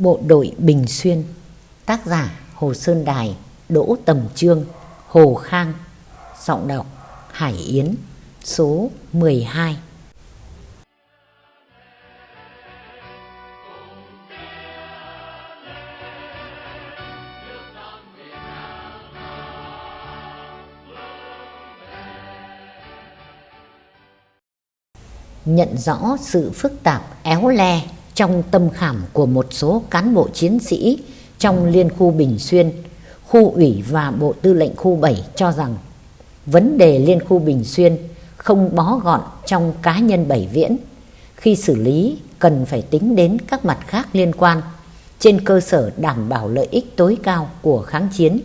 Bộ đội Bình Xuyên, Tác giả Hồ Sơn Đài, Đỗ Tầm Trương, Hồ Khang, Giọng đọc Hải Yến, Số 12 Nhận rõ sự phức tạp, éo le trong tâm khảm của một số cán bộ chiến sĩ trong Liên khu Bình Xuyên, khu ủy và Bộ Tư lệnh khu 7 cho rằng vấn đề Liên khu Bình Xuyên không bó gọn trong cá nhân Bảy Viễn. Khi xử lý cần phải tính đến các mặt khác liên quan trên cơ sở đảm bảo lợi ích tối cao của kháng chiến,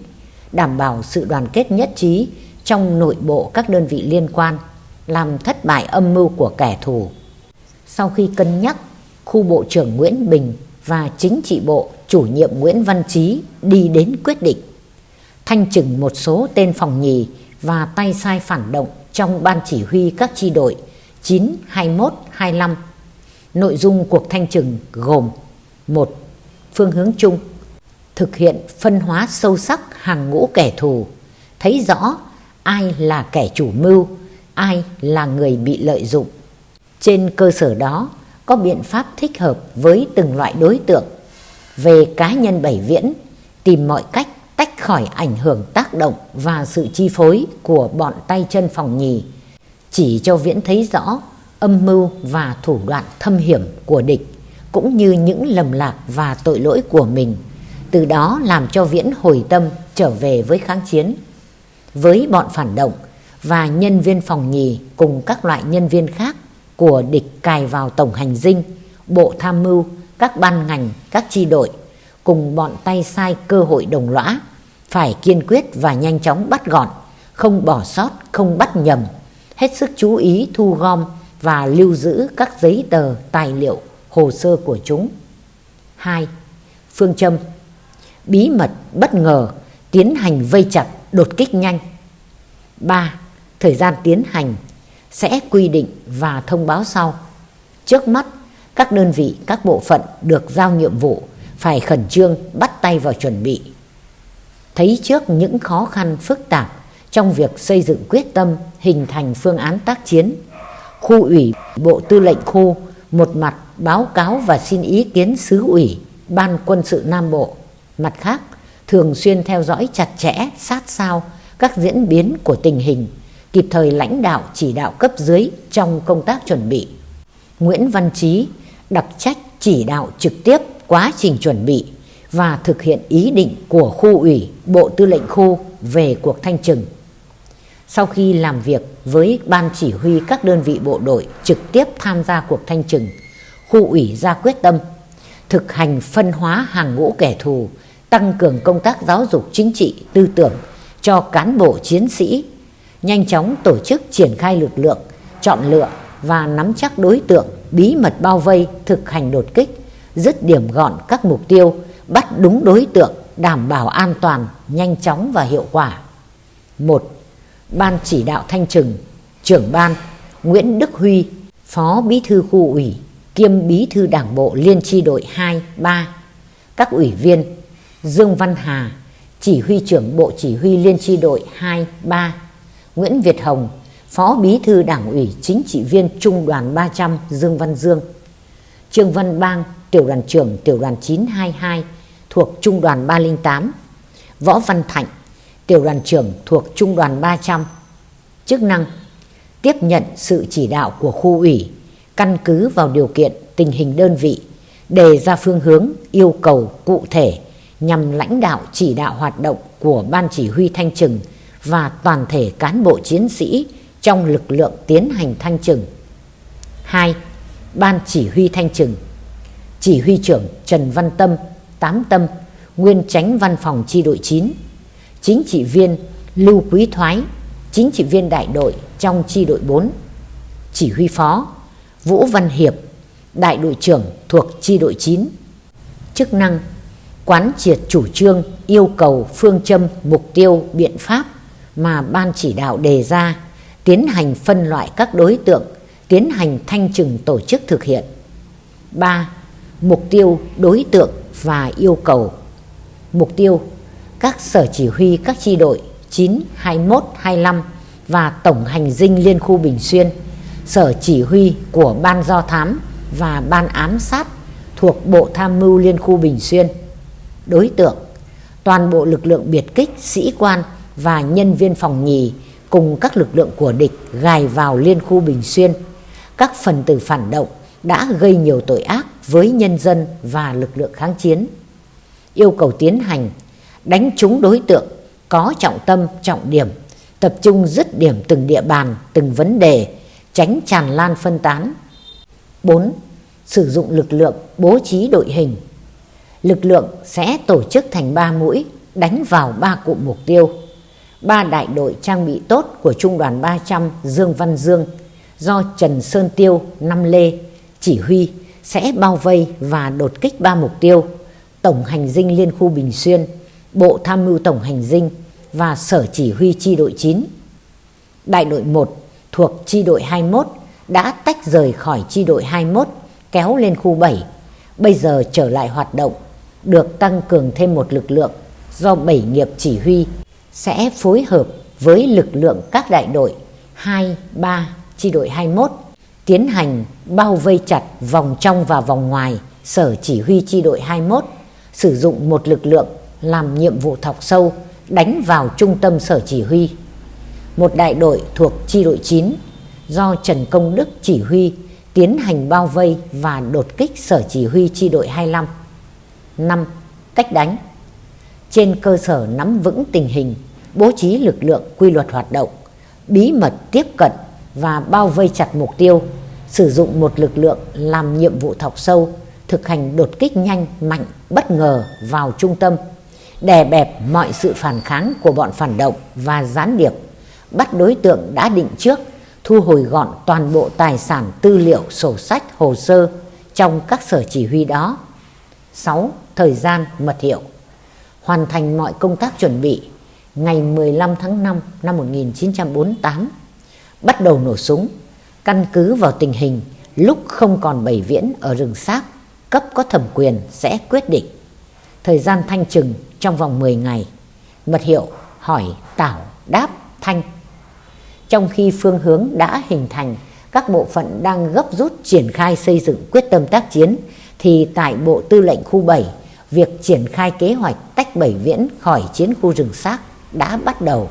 đảm bảo sự đoàn kết nhất trí trong nội bộ các đơn vị liên quan, làm thất bại âm mưu của kẻ thù. Sau khi cân nhắc khu Bộ trưởng Nguyễn Bình và chính trị bộ chủ nhiệm Nguyễn Văn Trí đi đến quyết định thanh trừng một số tên phòng nhì và tay sai phản động trong ban chỉ huy các chi đội 9, 21, 25. Nội dung cuộc thanh trừng gồm một Phương hướng chung Thực hiện phân hóa sâu sắc hàng ngũ kẻ thù Thấy rõ ai là kẻ chủ mưu, ai là người bị lợi dụng Trên cơ sở đó có biện pháp thích hợp với từng loại đối tượng. Về cá nhân Bảy Viễn, tìm mọi cách tách khỏi ảnh hưởng tác động và sự chi phối của bọn tay chân phòng nhì, chỉ cho Viễn thấy rõ âm mưu và thủ đoạn thâm hiểm của địch, cũng như những lầm lạc và tội lỗi của mình, từ đó làm cho Viễn hồi tâm trở về với kháng chiến. Với bọn phản động và nhân viên phòng nhì cùng các loại nhân viên khác của địch cài vào tổng hành dinh, bộ tham mưu, các ban ngành, các chi đội cùng bọn tay sai cơ hội đồng lõa phải kiên quyết và nhanh chóng bắt gọn, không bỏ sót, không bắt nhầm, hết sức chú ý thu gom và lưu giữ các giấy tờ, tài liệu, hồ sơ của chúng. 2. Phương châm Bí mật, bất ngờ, tiến hành vây chặt, đột kích nhanh. 3. Thời gian tiến hành sẽ quy định và thông báo sau. Trước mắt, các đơn vị, các bộ phận được giao nhiệm vụ phải khẩn trương bắt tay vào chuẩn bị. Thấy trước những khó khăn phức tạp trong việc xây dựng quyết tâm hình thành phương án tác chiến, khu ủy Bộ Tư lệnh khu một mặt báo cáo và xin ý kiến xứ ủy Ban quân sự Nam Bộ, mặt khác thường xuyên theo dõi chặt chẽ sát sao các diễn biến của tình hình kịp thời lãnh đạo chỉ đạo cấp dưới trong công tác chuẩn bị. Nguyễn Văn Trí đặc trách chỉ đạo trực tiếp quá trình chuẩn bị và thực hiện ý định của khu ủy Bộ Tư lệnh khu về cuộc thanh trừng. Sau khi làm việc với ban chỉ huy các đơn vị bộ đội trực tiếp tham gia cuộc thanh trừng, khu ủy ra quyết tâm thực hành phân hóa hàng ngũ kẻ thù, tăng cường công tác giáo dục chính trị, tư tưởng cho cán bộ chiến sĩ nhanh chóng tổ chức triển khai lực lượng, chọn lựa và nắm chắc đối tượng, bí mật bao vây, thực hành đột kích, dứt điểm gọn các mục tiêu, bắt đúng đối tượng, đảm bảo an toàn, nhanh chóng và hiệu quả. 1. Ban chỉ đạo thanh trừng, trưởng ban Nguyễn Đức Huy, Phó Bí thư khu ủy, kiêm Bí thư Đảng bộ Liên tri đội 2, 3. Các ủy viên Dương Văn Hà, chỉ huy trưởng Bộ Chỉ huy Liên tri đội 2, 3 Nguyễn Việt Hồng, Phó Bí thư Đảng ủy Chính trị viên Trung đoàn 300 Dương Văn Dương, Trương Văn Bang, Tiểu đoàn trưởng Tiểu đoàn 922 thuộc Trung đoàn 308, Võ Văn Thạnh, Tiểu đoàn trưởng thuộc Trung đoàn 300. Chức năng tiếp nhận sự chỉ đạo của khu ủy, căn cứ vào điều kiện tình hình đơn vị, đề ra phương hướng, yêu cầu cụ thể nhằm lãnh đạo chỉ đạo hoạt động của Ban Chỉ huy Thanh Trừng và toàn thể cán bộ chiến sĩ trong lực lượng tiến hành thanh trừng. 2. Ban chỉ huy thanh trừng Chỉ huy trưởng Trần Văn Tâm, Tám Tâm, nguyên tránh văn phòng chi đội 9, chính trị viên Lưu Quý Thoái, chính trị viên đại đội trong chi đội 4, chỉ huy phó Vũ Văn Hiệp, đại đội trưởng thuộc chi đội 9. Chức năng quán triệt chủ trương, yêu cầu, phương châm, mục tiêu, biện pháp mà ban chỉ đạo đề ra, tiến hành phân loại các đối tượng, tiến hành thanh trừng tổ chức thực hiện. 3. Mục tiêu, đối tượng, và yêu cầu. Mục tiêu các sở chỉ huy các chi đội 9, 21, 25 và tổng hành dinh liên khu Bình Xuyên, sở chỉ huy của ban do thám và ban ám sát thuộc Bộ Tham mưu Liên khu Bình Xuyên. Đối tượng toàn bộ lực lượng biệt kích, sĩ quan và nhân viên phòng nhì cùng các lực lượng của địch gài vào Liên khu Bình Xuyên. Các phần tử phản động đã gây nhiều tội ác với nhân dân và lực lượng kháng chiến. Yêu cầu tiến hành đánh trúng đối tượng có trọng tâm, trọng điểm, tập trung dứt điểm từng địa bàn, từng vấn đề, tránh tràn lan phân tán. 4. Sử dụng lực lượng bố trí đội hình. Lực lượng sẽ tổ chức thành 3 mũi, đánh vào 3 cụm mục tiêu. Ba đại đội trang bị tốt của Trung đoàn 300 Dương Văn Dương do Trần Sơn Tiêu, Năm Lê chỉ huy sẽ bao vây và đột kích ba mục tiêu Tổng hành dinh Liên khu Bình Xuyên, Bộ Tham mưu Tổng hành dinh và Sở Chỉ huy Chi đội 9. Đại đội 1 thuộc Chi đội 21 đã tách rời khỏi Chi đội 21 kéo lên khu 7, bây giờ trở lại hoạt động, được tăng cường thêm một lực lượng do bảy nghiệp chỉ huy sẽ phối hợp với lực lượng các đại đội 2, 3, Chi đội 21 tiến hành bao vây chặt vòng trong và vòng ngoài Sở Chỉ huy Chi đội 21 sử dụng một lực lượng làm nhiệm vụ thọc sâu đánh vào trung tâm sở chỉ huy. Một đại đội thuộc chi đội 9 do Trần Công Đức chỉ huy tiến hành bao vây và đột kích sở chỉ huy chi đội 25. 5. Cách đánh Trên cơ sở nắm vững tình hình, bố trí lực lượng quy luật hoạt động, bí mật tiếp cận và bao vây chặt mục tiêu, sử dụng một lực lượng làm nhiệm vụ thọc sâu thực hành đột kích nhanh, mạnh, bất ngờ vào trung tâm, đè bẹp mọi sự phản kháng của bọn phản động và gián điệp, bắt đối tượng đã định trước, thu hồi gọn toàn bộ tài sản tư liệu, sổ sách, hồ sơ trong các sở chỉ huy đó. 6. Thời gian mật hiệu Hoàn thành mọi công tác chuẩn bị ngày 15 tháng 5 năm 1948 bắt đầu nổ súng căn cứ vào tình hình lúc không còn bảy viễn ở rừng xác cấp có thẩm quyền sẽ quyết định. Thời gian thanh trừng trong vòng 10 ngày. Mật hiệu hỏi tảo đáp thanh. Trong khi phương hướng đã hình thành, các bộ phận đang gấp rút triển khai xây dựng quyết tâm tác chiến, thì tại Bộ Tư lệnh khu 7, việc triển khai kế hoạch tách bảy viễn khỏi chiến khu rừng xác đã bắt đầu.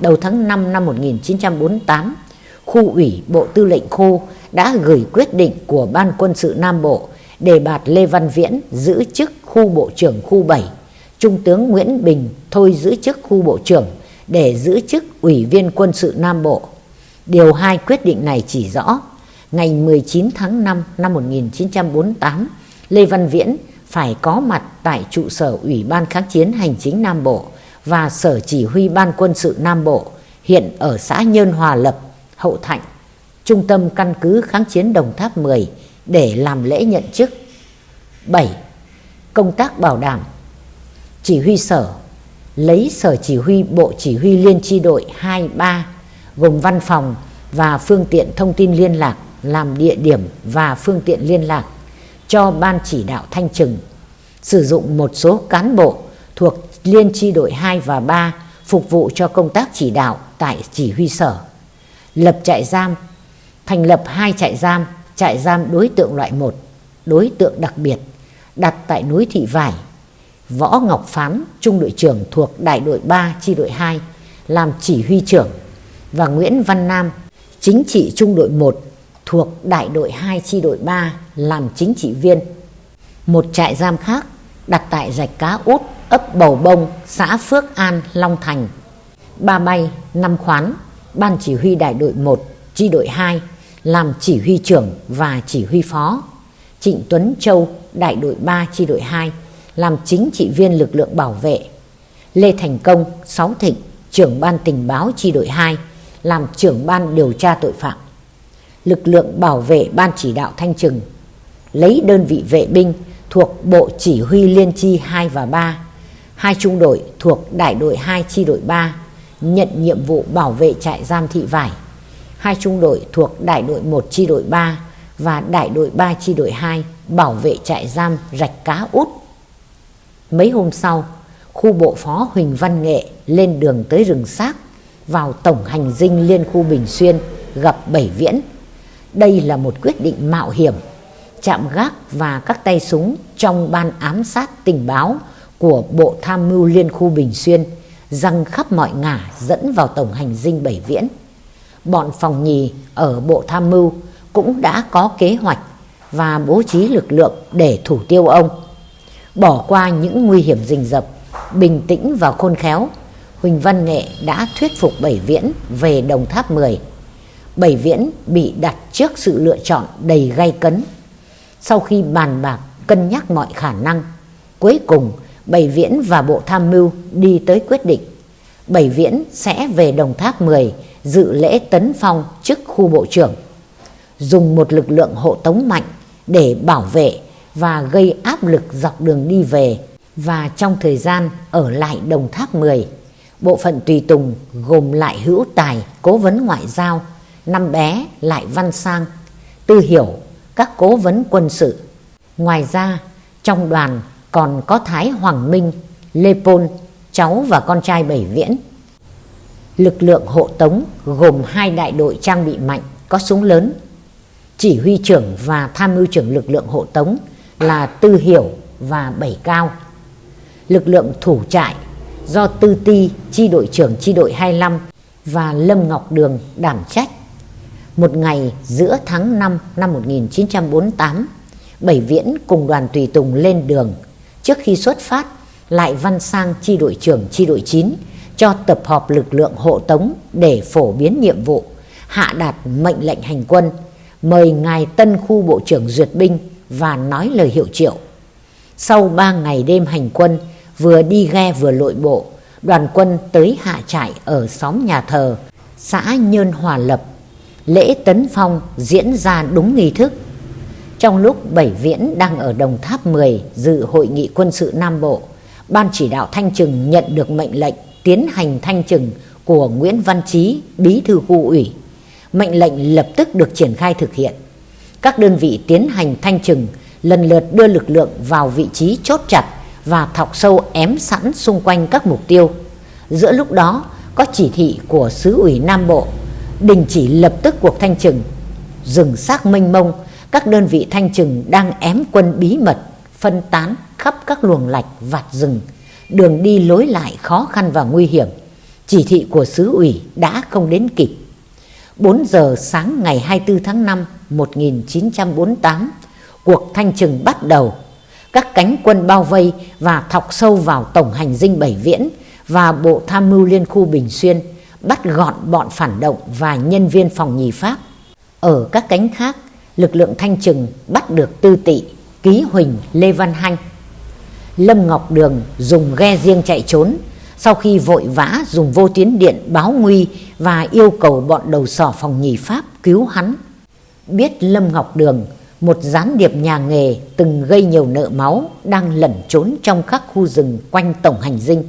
Đầu tháng 5 năm 1948, khu ủy Bộ Tư lệnh khu đã gửi quyết định của Ban quân sự Nam Bộ đề bạt Lê Văn Viễn giữ chức khu bộ trưởng khu 7, Trung tướng Nguyễn Bình thôi giữ chức khu bộ trưởng để giữ chức Ủy viên quân sự Nam Bộ. Điều 2 quyết định này chỉ rõ, ngày 19 tháng 5 năm 1948, Lê Văn Viễn phải có mặt tại trụ sở Ủy ban kháng chiến hành chính Nam Bộ và Sở Chỉ huy Ban quân sự Nam Bộ, hiện ở xã Nhơn Hòa Lập, Hậu Thạnh, Trung tâm căn cứ kháng chiến Đồng Tháp 10, để làm lễ nhận chức. 7. Công tác bảo đảm Chỉ huy sở lấy sở chỉ huy Bộ Chỉ huy Liên tri đội 23 gồm văn phòng và phương tiện thông tin liên lạc làm địa điểm và phương tiện liên lạc cho Ban chỉ đạo thanh trừng, sử dụng một số cán bộ thuộc Liên chi đội 2 và 3 phục vụ cho công tác chỉ đạo tại chỉ huy sở. Lập trại giam, thành lập hai trại giam trại giam đối tượng loại 1, đối tượng đặc biệt, đặt tại núi Thị Vải. Võ Ngọc Phán, trung đội trưởng thuộc đại đội 3 chi đội 2, làm chỉ huy trưởng và Nguyễn Văn Nam, chính trị trung đội 1 thuộc đại đội 2 chi đội 3 làm chính trị viên. Một trại giam khác đặt tại rạch cá út ấp Bầu Bông, xã Phước An, Long Thành. Ba bay, năm khoán, ban chỉ huy đại đội 1, chi đội 2 làm chỉ huy trưởng và chỉ huy phó. Trịnh Tuấn Châu, đại đội 3 chi đội 2, làm chính trị viên lực lượng bảo vệ. Lê Thành Công, Sáu Thịnh, trưởng ban tình báo chi đội 2, làm trưởng ban điều tra tội phạm. Lực lượng bảo vệ ban chỉ đạo thanh trừng, lấy đơn vị vệ binh thuộc Bộ Chỉ huy Liên chi 2 và 3, hai trung đội thuộc đại đội 2 chi đội 3, nhận nhiệm vụ bảo vệ trại giam thị vải hai trung đội thuộc đại đội 1 chi đội 3 và đại đội 3 chi đội 2 bảo vệ trại giam rạch cá út Mấy hôm sau, khu bộ phó Huỳnh Văn Nghệ lên đường tới rừng xác vào tổng hành dinh liên khu Bình Xuyên gặp Bảy Viễn. Đây là một quyết định mạo hiểm, chạm gác và các tay súng trong ban ám sát tình báo của Bộ Tham mưu Liên khu Bình Xuyên răng khắp mọi ngả dẫn vào tổng hành dinh Bảy Viễn. Bọn phòng nhì ở Bộ Tham mưu cũng đã có kế hoạch và bố trí lực lượng để thủ tiêu ông. Bỏ qua những nguy hiểm rình rập, bình tĩnh và khôn khéo, Huỳnh Văn Nghệ đã thuyết phục Bảy Viễn về Đồng Tháp 10. Bảy Viễn bị đặt trước sự lựa chọn đầy gay cấn. Sau khi bàn bạc cân nhắc mọi khả năng, cuối cùng Bảy Viễn và Bộ Tham mưu đi tới quyết định. Bảy Viễn sẽ về Đồng Tháp 10 dự lễ tấn phong chức khu bộ trưởng. Dùng một lực lượng hộ tống mạnh để bảo vệ và gây áp lực dọc đường đi về và trong thời gian ở lại Đồng Tháp 10 bộ phận tùy tùng gồm lại hữu tài, cố vấn ngoại giao, năm bé lại văn sang, tư hiểu các cố vấn quân sự ngoài ra, trong đoàn còn có Thái Hoàng Minh Lê Pôn cháu và con trai Bảy Viễn lực lượng hộ tống gồm hai đại đội trang bị mạnh có súng lớn chỉ huy trưởng và tham mưu trưởng lực lượng hộ tống là Tư Hiểu và Bảy Cao. Lực lượng thủ trại do Tư Ti, chi đội trưởng chi đội 25 và Lâm Ngọc Đường đảm trách. Một ngày giữa tháng 5 năm 1948, Bảy Viễn cùng đoàn tùy tùng lên đường. Trước khi xuất phát, lại văn sang chi đội trưởng chi đội 9 cho tập họp lực lượng hộ tống để phổ biến nhiệm vụ, hạ đạt mệnh lệnh hành quân, mời Ngài Tân Khu Bộ trưởng duyệt binh và nói lời hiệu triệu. Sau ba ngày đêm hành quân, vừa đi ghe vừa lội bộ, đoàn quân tới hạ trại ở xóm nhà thờ, xã Nhơn Hòa Lập. Lễ tấn phong diễn ra đúng nghi thức. Trong lúc Bảy Viễn đang ở Đồng Tháp 10 dự hội nghị quân sự Nam Bộ, Ban chỉ đạo Thanh Trừng nhận được mệnh lệnh tiến hành thanh trừng của Nguyễn Văn Chí, bí thư khu ủy. Mệnh lệnh lập tức được triển khai thực hiện. Các đơn vị tiến hành thanh trừng lần lượt đưa lực lượng vào vị trí chốt chặt và thọc sâu ém sẵn xung quanh các mục tiêu. Giữa lúc đó có chỉ thị của xứ ủy Nam Bộ đình chỉ lập tức cuộc thanh trừng. dừng xác mênh mông, các đơn vị thanh trừng đang ém quân bí mật, phân tán khắp các luồng lạch vạt rừng. Đường đi lối lại khó khăn và nguy hiểm. Chỉ thị của xứ ủy đã không đến kịp. 4 giờ sáng ngày 24 tháng 5 1948, cuộc thanh trừng bắt đầu. Các cánh quân bao vây và thọc sâu vào tổng hành dinh Bảy Viễn và Bộ Tham mưu Liên khu Bình Xuyên, bắt gọn bọn phản động và nhân viên phòng nhì Pháp. Ở các cánh khác, lực lượng thanh trừng bắt được Tư Tị, Ký Huỳnh, Lê Văn Hanh. Lâm Ngọc Đường dùng ghe riêng chạy trốn, sau khi vội vã dùng vô tuyến điện báo nguy và yêu cầu bọn đầu sỏ phòng nhì Pháp cứu hắn. Biết Lâm Ngọc Đường một gián điệp nhà nghề từng gây nhiều nợ máu đang lẩn trốn trong các khu rừng quanh tổng hành dinh.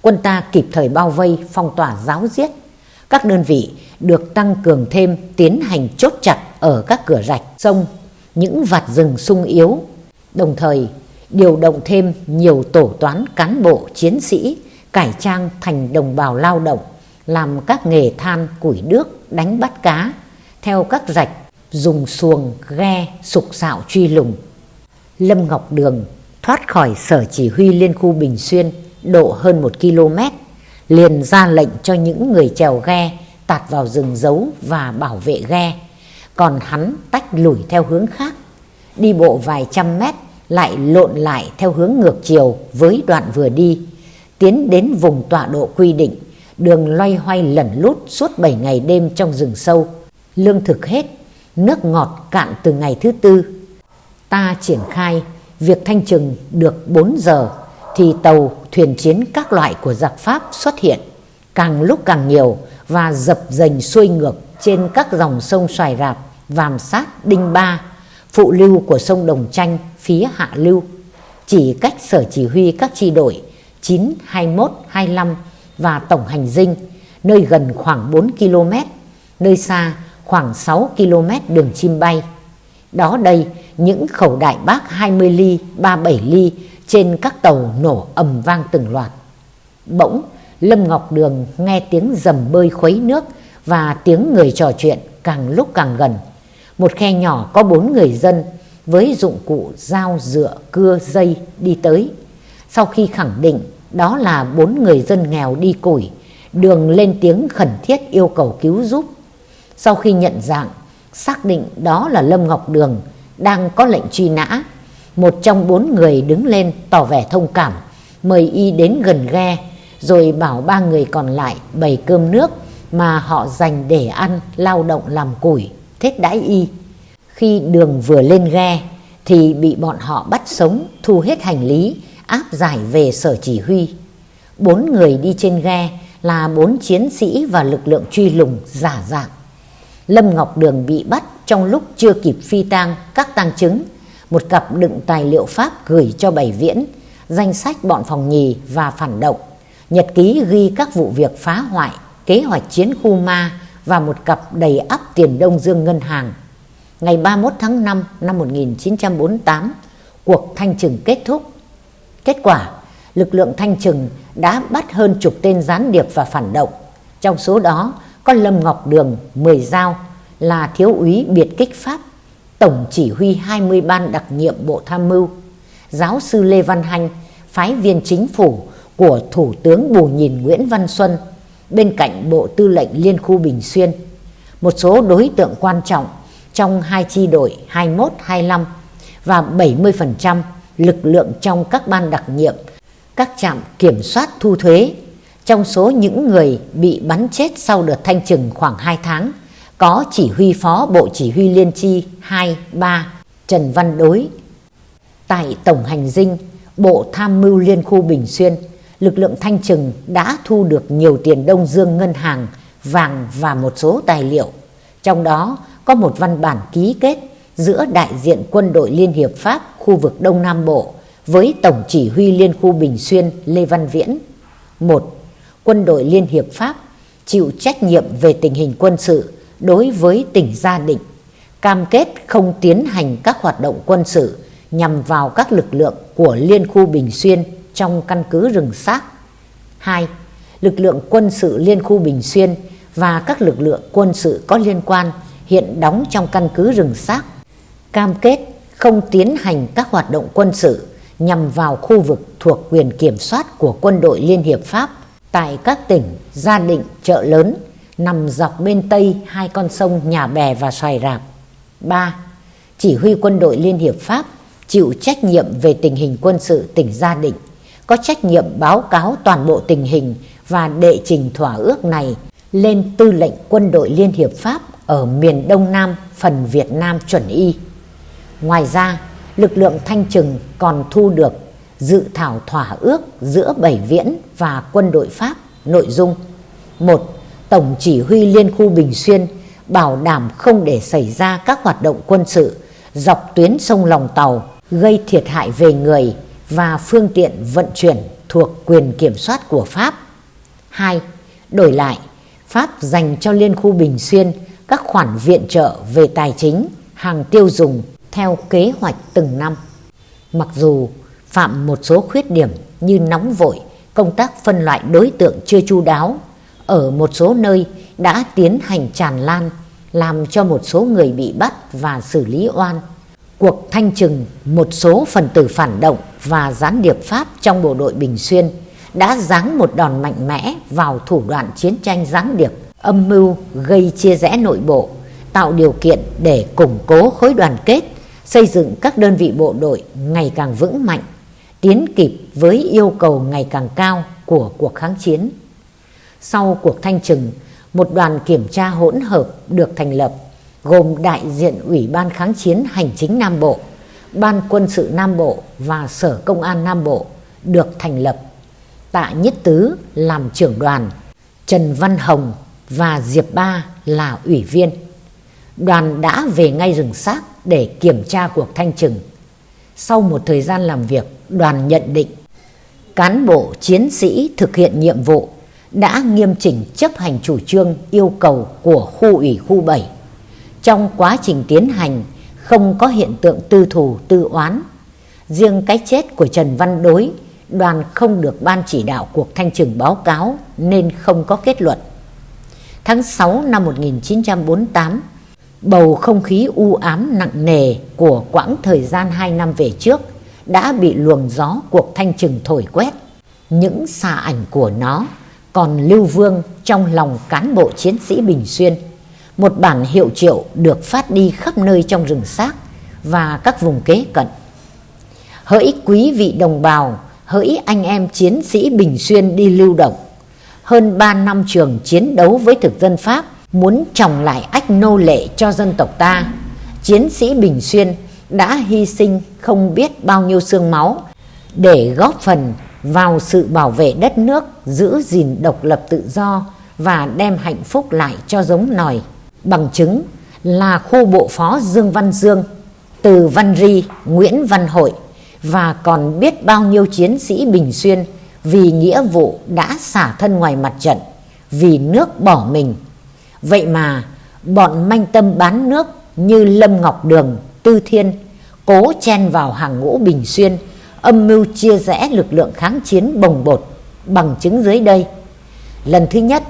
Quân ta kịp thời bao vây, phong tỏa giáo giết. Các đơn vị được tăng cường thêm tiến hành chốt chặt ở các cửa rạch, sông, những vạt rừng sung yếu. Đồng thời điều động thêm nhiều tổ toán cán bộ chiến sĩ cải trang thành đồng bào lao động, làm các nghề than, củi đước, đánh bắt cá, theo các rạch dùng xuồng, ghe, sục sạo truy lùng. Lâm Ngọc Đường thoát khỏi sở chỉ huy liên khu Bình Xuyên độ hơn một km, liền ra lệnh cho những người chèo ghe tạt vào rừng giấu và bảo vệ ghe. Còn hắn tách lùi theo hướng khác, đi bộ vài trăm mét lại lộn lại theo hướng ngược chiều với đoạn vừa đi, tiến đến vùng tọa độ quy định, đường loay hoay lẩn lút suốt 7 ngày đêm trong rừng sâu. Lương thực hết, nước ngọt cạn từ ngày thứ tư. Ta triển khai việc thanh trừng được 4 giờ thì tàu, thuyền chiến các loại của giặc Pháp xuất hiện, càng lúc càng nhiều và dập dềnh xuôi ngược trên các dòng sông Xoài Rạp, Vàm Sát, Đinh Ba, phụ lưu của sông Đồng chanh phía hạ lưu, chỉ cách sở chỉ huy các chi đội 9, 21, 25 và tổng hành dinh, nơi gần khoảng 4 km, nơi xa khoảng 6 km đường chim bay. Đó đây, những khẩu đại bác 20 ly, 37 ly trên các tàu nổ ầm vang từng loạt. Bỗng, Lâm Ngọc Đường nghe tiếng dầm bơi khuấy nước và tiếng người trò chuyện càng lúc càng gần. Một khe nhỏ có bốn người dân với dụng cụ dao dựa cưa dây đi tới. Sau khi khẳng định đó là bốn người dân nghèo đi củi, Đường lên tiếng khẩn thiết yêu cầu cứu giúp. Sau khi nhận dạng, xác định đó là Lâm Ngọc Đường đang có lệnh truy nã. Một trong bốn người đứng lên tỏ vẻ thông cảm, mời y đến gần ghe, rồi bảo ba người còn lại bày cơm nước mà họ dành để ăn, lao động làm củi, thết đãi y. Khi đường vừa lên ghe thì bị bọn họ bắt sống, thu hết hành lý, áp giải về sở chỉ huy. Bốn người đi trên ghe là bốn chiến sĩ và lực lượng truy lùng giả dạng. Lâm Ngọc Đường bị bắt trong lúc chưa kịp phi tang các tang chứng, một cặp đựng tài liệu Pháp gửi cho Bảy Viễn, danh sách bọn phòng nhì và phản động, nhật ký ghi các vụ việc phá hoại, kế hoạch chiến khu ma và một cặp đầy ắp tiền Đông Dương ngân hàng. Ngày 31 tháng 5 năm 1948, cuộc thanh trừng kết thúc. Kết quả, lực lượng thanh trừng đã bắt hơn chục tên gián điệp và phản động. Trong số đó có Lâm Ngọc Đường, 10 dao, là thiếu úy biệt kích Pháp, tổng chỉ huy 20 ban đặc nhiệm Bộ Tham mưu, giáo sư Lê Văn Hanh, phái viên chính phủ của Thủ tướng Bù Nhìn Nguyễn Văn Xuân, bên cạnh Bộ Tư lệnh Liên khu Bình Xuyên, một số đối tượng quan trọng trong hai chi đội 21-25 và 70% lực lượng trong các ban đặc nhiệm, các trạm kiểm soát thu thuế. Trong số những người bị bắn chết sau đợt thanh trừng khoảng 2 tháng, có chỉ huy phó Bộ Chỉ huy Liên chi 2, 3 Trần Văn Đối. Tại Tổng Hành Dinh, Bộ Tham mưu Liên khu Bình Xuyên, lực lượng thanh trừng đã thu được nhiều tiền Đông Dương ngân hàng, vàng và một số tài liệu. Trong đó có một văn bản ký kết giữa đại diện quân đội Liên Hiệp Pháp khu vực Đông Nam Bộ với Tổng chỉ huy Liên khu Bình Xuyên Lê Văn Viễn. một Quân đội Liên Hiệp Pháp chịu trách nhiệm về tình hình quân sự đối với tỉnh Gia Định, cam kết không tiến hành các hoạt động quân sự nhằm vào các lực lượng của Liên khu Bình Xuyên trong căn cứ rừng xác. 2. Lực lượng quân sự Liên khu Bình Xuyên và các lực lượng quân sự có liên quan hiện đóng trong căn cứ rừng xác, cam kết không tiến hành các hoạt động quân sự nhằm vào khu vực thuộc quyền kiểm soát của quân đội Liên Hiệp Pháp tại các tỉnh Gia Định, Chợ Lớn, nằm dọc bên tây hai con sông Nhà Bè và Xoài Rạp. 3. Chỉ huy quân đội Liên Hiệp Pháp chịu trách nhiệm về tình hình quân sự tỉnh Gia Định, có trách nhiệm báo cáo toàn bộ tình hình và đệ trình thỏa ước này lên tư lệnh quân đội Liên Hiệp Pháp ở miền Đông Nam phần Việt Nam chuẩn y. Ngoài ra, lực lượng thanh trừng còn thu được dự thảo thỏa ước giữa Bảy Viễn và quân đội Pháp nội dung một Tổng chỉ huy Liên khu Bình Xuyên bảo đảm không để xảy ra các hoạt động quân sự dọc tuyến sông Lòng Tàu gây thiệt hại về người và phương tiện vận chuyển thuộc quyền kiểm soát của Pháp. 2. Đổi lại, Pháp dành cho Liên khu Bình Xuyên các khoản viện trợ về tài chính, hàng tiêu dùng theo kế hoạch từng năm. Mặc dù phạm một số khuyết điểm như nóng vội, công tác phân loại đối tượng chưa chu đáo, ở một số nơi đã tiến hành tràn lan, làm cho một số người bị bắt và xử lý oan. Cuộc thanh trừng một số phần tử phản động và gián điệp Pháp trong bộ đội Bình Xuyên đã giáng một đòn mạnh mẽ vào thủ đoạn chiến tranh gián điệp âm mưu gây chia rẽ nội bộ, tạo điều kiện để củng cố khối đoàn kết, xây dựng các đơn vị bộ đội ngày càng vững mạnh, tiến kịp với yêu cầu ngày càng cao của cuộc kháng chiến. Sau cuộc thanh trừng, một đoàn kiểm tra hỗn hợp được thành lập gồm đại diện Ủy ban kháng chiến hành chính Nam Bộ, Ban quân sự Nam Bộ và Sở Công an Nam Bộ được thành lập. Tạ Nhất Tứ làm trưởng đoàn, Trần Văn Hồng và Diệp Ba là ủy viên. Đoàn đã về ngay rừng xác để kiểm tra cuộc thanh trừng. Sau một thời gian làm việc, đoàn nhận định cán bộ chiến sĩ thực hiện nhiệm vụ đã nghiêm chỉnh chấp hành chủ trương yêu cầu của khu ủy khu 7. Trong quá trình tiến hành không có hiện tượng tư thù tư oán. Riêng cái chết của Trần Văn Đối, đoàn không được ban chỉ đạo cuộc thanh trừng báo cáo nên không có kết luận. Tháng 6 năm 1948, bầu không khí u ám nặng nề của quãng thời gian 2 năm về trước đã bị luồng gió cuộc thanh trừng thổi quét. Những xà ảnh của nó còn lưu vương trong lòng cán bộ chiến sĩ Bình Xuyên. Một bản hiệu triệu được phát đi khắp nơi trong rừng xác và các vùng kế cận. Hỡi quý vị đồng bào, hỡi anh em chiến sĩ Bình Xuyên đi lưu động. Hơn 3 năm trường chiến đấu với thực dân Pháp muốn trồng lại ách nô lệ cho dân tộc ta. Chiến sĩ Bình Xuyên đã hy sinh không biết bao nhiêu xương máu để góp phần vào sự bảo vệ đất nước, giữ gìn độc lập tự do và đem hạnh phúc lại cho giống nòi. Bằng chứng là khu bộ phó Dương Văn Dương, từ Văn Ri, Nguyễn Văn Hội và còn biết bao nhiêu chiến sĩ Bình Xuyên vì nghĩa vụ đã xả thân ngoài mặt trận, vì nước bỏ mình. Vậy mà bọn manh tâm bán nước như Lâm Ngọc Đường, Tư Thiên cố chen vào hàng ngũ Bình Xuyên, âm mưu chia rẽ lực lượng kháng chiến bồng bột bằng chứng dưới đây. Lần thứ nhất,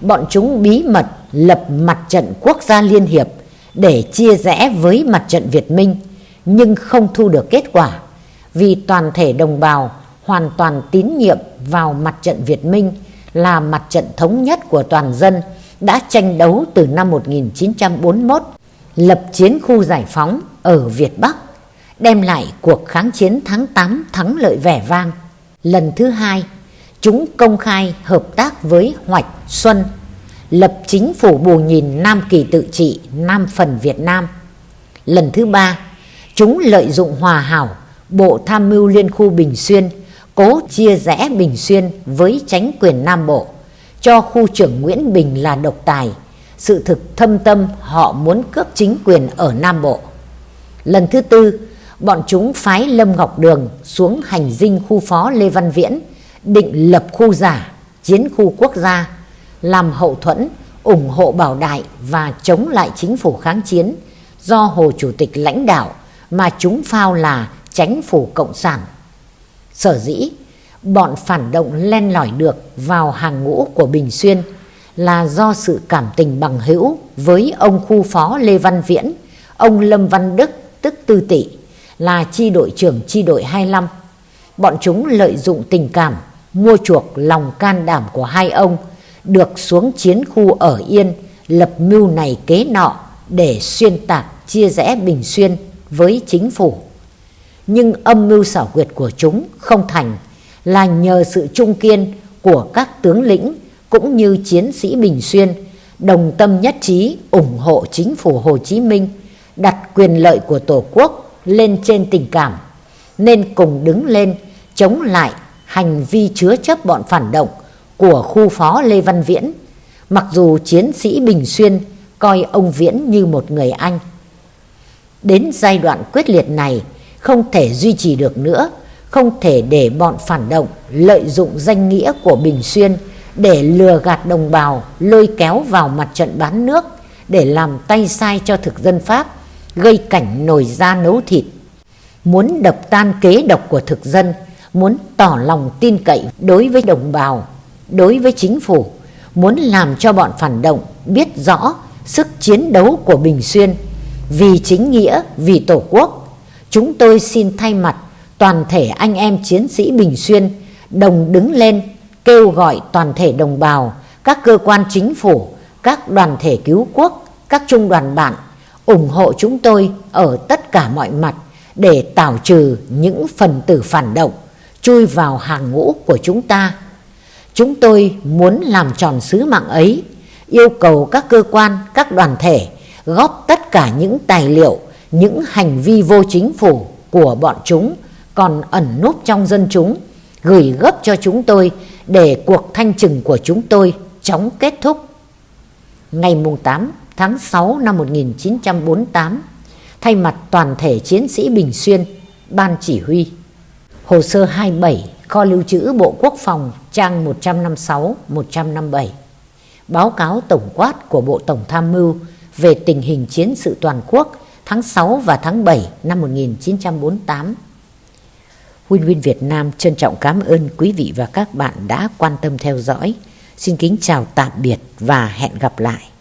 bọn chúng bí mật lập mặt trận quốc gia liên hiệp để chia rẽ với mặt trận Việt Minh nhưng không thu được kết quả vì toàn thể đồng bào hoàn toàn tín nhiệm vào mặt trận Việt Minh là mặt trận thống nhất của toàn dân đã tranh đấu từ năm 1941 lập chiến khu giải phóng ở Việt Bắc đem lại cuộc kháng chiến tháng 8 thắng lợi vẻ vang. Lần thứ hai, chúng công khai hợp tác với Hoạch Xuân, lập chính phủ bù nhìn Nam Kỳ tự trị Nam phần Việt Nam. Lần thứ ba, chúng lợi dụng hòa hảo Bộ Tham mưu Liên khu Bình Xuyên cố chia rẽ Bình Xuyên với tránh quyền Nam Bộ, cho khu trưởng Nguyễn Bình là độc tài. Sự thực thâm tâm họ muốn cướp chính quyền ở Nam Bộ. Lần thứ tư, bọn chúng phái Lâm Ngọc Đường xuống hành dinh khu phó Lê Văn Viễn, định lập khu giả, chiến khu quốc gia, làm hậu thuẫn, ủng hộ bảo đại và chống lại chính phủ kháng chiến do Hồ Chủ tịch lãnh đạo mà chúng phao là chánh phủ cộng sản. Sở dĩ, bọn phản động len lỏi được vào hàng ngũ của Bình Xuyên là do sự cảm tình bằng hữu với ông khu phó Lê Văn Viễn, ông Lâm Văn Đức tức Tư tỷ là chi đội trưởng chi đội 25. Bọn chúng lợi dụng tình cảm, mua chuộc lòng can đảm của hai ông, được xuống chiến khu ở Yên, lập mưu này kế nọ để xuyên tạc chia rẽ Bình Xuyên với chính phủ. Nhưng âm mưu xảo quyệt của chúng không thành là nhờ sự trung kiên của các tướng lĩnh cũng như chiến sĩ Bình Xuyên đồng tâm nhất trí ủng hộ chính phủ Hồ Chí Minh đặt quyền lợi của Tổ quốc lên trên tình cảm nên cùng đứng lên chống lại hành vi chứa chấp bọn phản động của khu phó Lê Văn Viễn mặc dù chiến sĩ Bình Xuyên coi ông Viễn như một người anh. Đến giai đoạn quyết liệt này không thể duy trì được nữa, không thể để bọn phản động lợi dụng danh nghĩa của Bình Xuyên để lừa gạt đồng bào lôi kéo vào mặt trận bán nước để làm tay sai cho thực dân Pháp gây cảnh nổi da nấu thịt. Muốn đập tan kế độc của thực dân, muốn tỏ lòng tin cậy đối với đồng bào, đối với chính phủ, muốn làm cho bọn phản động biết rõ sức chiến đấu của Bình Xuyên vì chính nghĩa, vì Tổ quốc. Chúng tôi xin thay mặt toàn thể anh em chiến sĩ Bình Xuyên đồng đứng lên kêu gọi toàn thể đồng bào, các cơ quan chính phủ, các đoàn thể cứu quốc, các trung đoàn bạn ủng hộ chúng tôi ở tất cả mọi mặt để tảo trừ những phần tử phản động chui vào hàng ngũ của chúng ta. Chúng tôi muốn làm tròn sứ mạng ấy, yêu cầu các cơ quan, các đoàn thể góp tất cả những tài liệu, những hành vi vô chính phủ của bọn chúng còn ẩn núp trong dân chúng, gửi gấp cho chúng tôi để cuộc thanh trừng của chúng tôi chóng kết thúc. Ngày mùng 8 tháng 6 năm 1948, thay mặt toàn thể chiến sĩ Bình Xuyên, Ban Chỉ huy. Hồ sơ 27, kho lưu trữ Bộ Quốc phòng, trang 156-157. Báo cáo tổng quát của Bộ Tổng Tham mưu về tình hình chiến sự toàn quốc tháng 6 và tháng 7 năm 1948. Huynh Huynh Việt Nam trân trọng cảm ơn quý vị và các bạn đã quan tâm theo dõi. Xin kính chào tạm biệt và hẹn gặp lại.